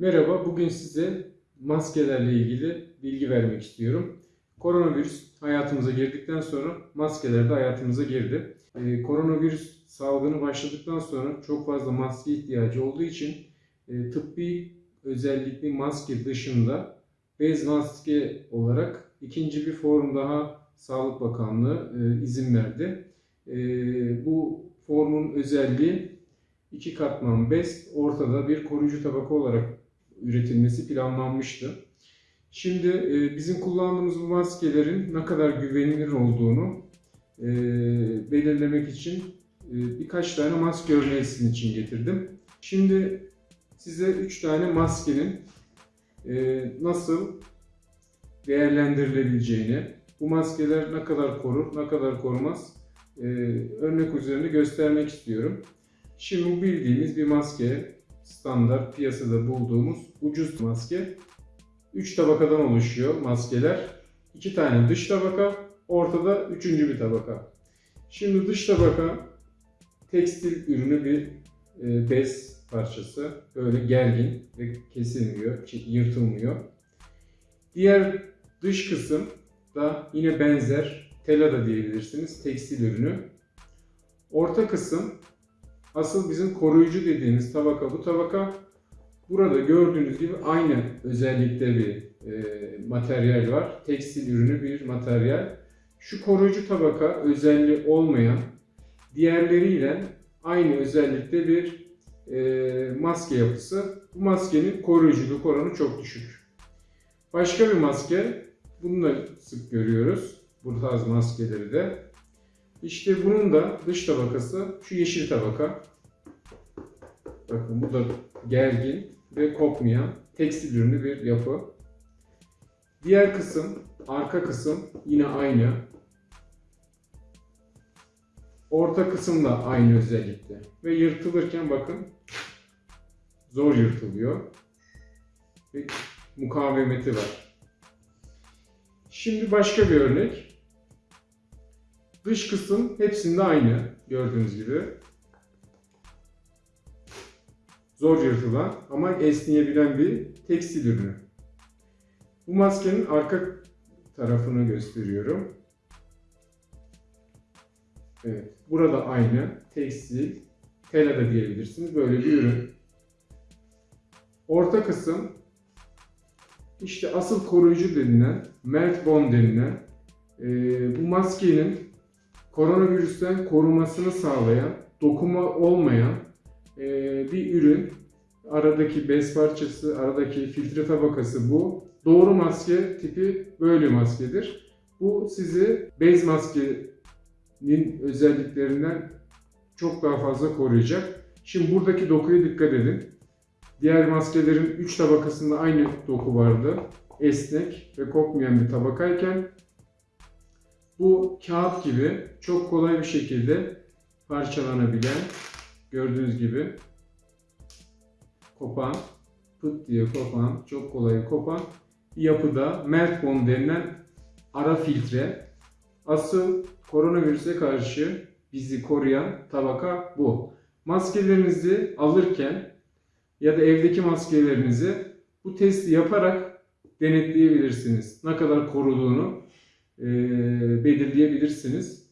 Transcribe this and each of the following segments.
Merhaba, bugün size maskelerle ilgili bilgi vermek istiyorum. Koronavirüs hayatımıza girdikten sonra maskeler de hayatımıza girdi. Ee, koronavirüs salgını başladıktan sonra çok fazla maske ihtiyacı olduğu için e, tıbbi özellikli maske dışında bez maske olarak ikinci bir form daha Sağlık Bakanlığı e, izin verdi. E, bu formun özelliği iki katman bez, ortada bir koruyucu tabaka olarak üretilmesi planlanmıştı. Şimdi e, bizim kullandığımız bu maskelerin ne kadar güvenilir olduğunu e, belirlemek için e, birkaç tane maske örneği sizin için getirdim. Şimdi size 3 tane maskenin e, nasıl değerlendirilebileceğini, bu maskeler ne kadar korur, ne kadar korumaz e, örnek üzerinde göstermek istiyorum. Şimdi bu bildiğimiz bir maske, standart piyasada bulduğumuz ucuz maske. 3 tabakadan oluşuyor maskeler. 2 tane dış tabaka, ortada üçüncü bir tabaka. Şimdi dış tabaka tekstil ürünü bir e, bez parçası. Böyle gergin ve kesilmiyor, yırtılmıyor. Diğer dış kısım da yine benzer, tela da diyebilirsiniz, tekstil ürünü. Orta kısım asıl bizim koruyucu dediğimiz tabaka bu tabaka. Burada gördüğünüz gibi aynı özellikte bir e, materyal var. Tekstil ürünü bir materyal. Şu koruyucu tabaka özelliği olmayan diğerleriyle aynı özellikte bir e, maske yapısı. Bu maskenin koruyuculuk oranı çok düşük. Başka bir maske, bunu da sık görüyoruz. Bu tarz maskeleri de. İşte bunun da dış tabakası şu yeşil tabaka. Bakın bu da gergin ve kopmayan tekstil ürünü bir yapı. Diğer kısım, arka kısım yine aynı. Orta kısım da aynı özellikte. Ve yırtılırken bakın zor yırtılıyor. Ve mukavemeti var. Şimdi başka bir örnek. Dış kısım hepsinde aynı gördüğünüz gibi. Zor yırtılan ama esneyebilen bir tekstil ürünü. Bu maskenin arka tarafını gösteriyorum. Evet, burada aynı tekstil, tela da diyebilirsiniz. Böyle bir ürün. Orta kısım işte asıl koruyucu denilen, melt bond denilen e, bu maskenin koronavirüsten korumasını sağlayan, dokuma olmayan e, bir ürün. Aradaki bez parçası, aradaki filtre tabakası bu. Doğru maske tipi böyle maskedir. Bu sizi bez maskenin özelliklerinden çok daha fazla koruyacak. Şimdi buradaki dokuya dikkat edin. Diğer maskelerin 3 tabakasında aynı doku vardı. Esnek ve kokmayan bir tabakayken bu kağıt gibi çok kolay bir şekilde parçalanabilen gördüğünüz gibi kopan, pıt diye kopan, çok kolay kopan bir yapıda melt bond denilen ara filtre. Asıl koronavirüse karşı bizi koruyan tabaka bu. Maskelerinizi alırken ya da evdeki maskelerinizi bu testi yaparak denetleyebilirsiniz. Ne kadar koruduğunu e, belirleyebilirsiniz.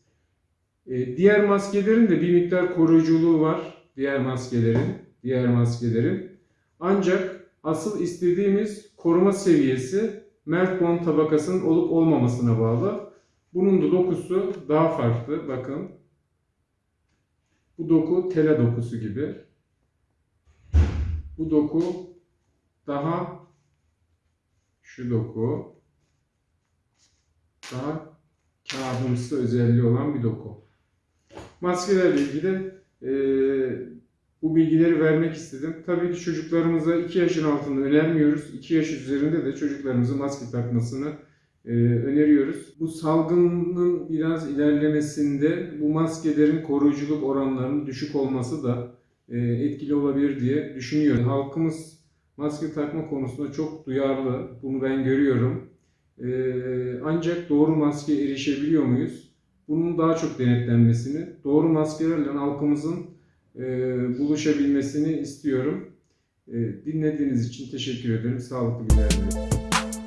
E, diğer maskelerin de bir miktar koruyuculuğu var. Diğer maskelerin, diğer maskelerin. Ancak asıl istediğimiz koruma seviyesi melt bond tabakasının olup olmamasına bağlı. Bunun da dokusu daha farklı. Bakın. Bu doku tela dokusu gibi. Bu doku daha şu doku daha kağıdımsı özelliği olan bir doku. Maskelerle ilgili e, bu bilgileri vermek istedim. Tabii ki çocuklarımıza 2 yaşın altında önermiyoruz. 2 yaş üzerinde de çocuklarımızın maske takmasını e, öneriyoruz. Bu salgının biraz ilerlemesinde bu maskelerin koruyuculuk oranlarının düşük olması da e, etkili olabilir diye düşünüyorum. Halkımız maske takma konusunda çok duyarlı. Bunu ben görüyorum. E, ancak doğru maske erişebiliyor muyuz? Bunun daha çok denetlenmesini, doğru maskelerle halkımızın e, buluşabilmesini istiyorum. E, dinlediğiniz için teşekkür ederim. Sağlıklı günler dilerim.